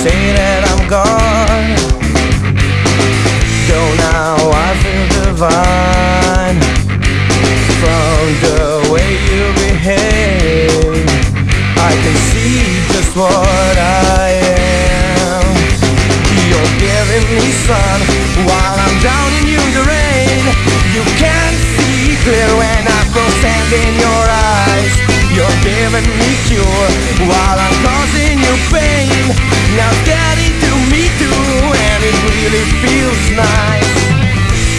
say that I'm gone. Though now I feel divine. From the way you behave I can see just what I am. You're giving me sun While I'm down in the rain. You can't see clear when I'm standing in your you're giving me cure while I'm causing you pain. Now getting to me too, and it really feels nice.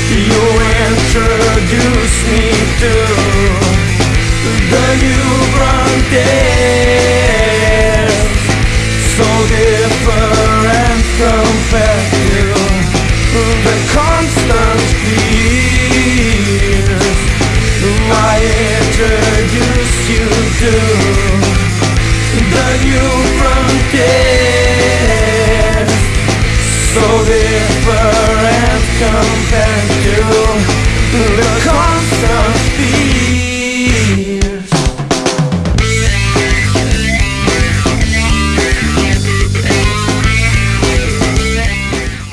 You introduce me to the new frontiers, so different compared to the constant fears. So different compared to the constant fears.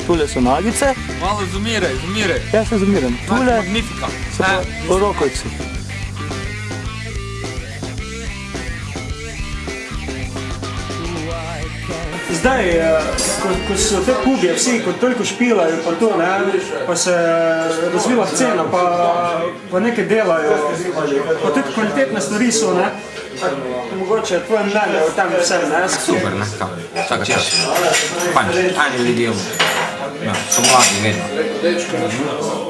Tule so nagice, Malo zumiraj, zumiraj. jaz se zamiram. Tule Magnifika. so pa rokovci. Zdaj, eh, ko, ko so te kubje vsi kot toliko špilajo, pa to ne, pa se razvila cena, pa, pa nekaj delajo, pa tudi kvalitetne stvari so, ne. Mogoče tvoje mnenje o tem vsem, ne? Super, ne? Kao, vsaka čast. Fajn, ajde ljudje. Ja, so mladi vedno.